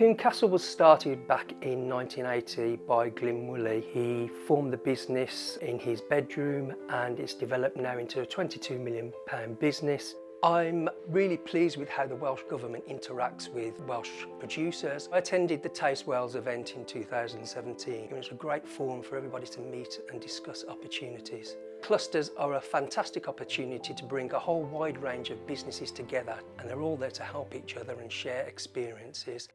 Coombe Castle was started back in 1980 by Glyn Woolley. He formed the business in his bedroom and it's developed now into a 22 million pound business. I'm really pleased with how the Welsh Government interacts with Welsh producers. I attended the Taste Wales event in 2017. It was a great forum for everybody to meet and discuss opportunities. Clusters are a fantastic opportunity to bring a whole wide range of businesses together and they're all there to help each other and share experiences.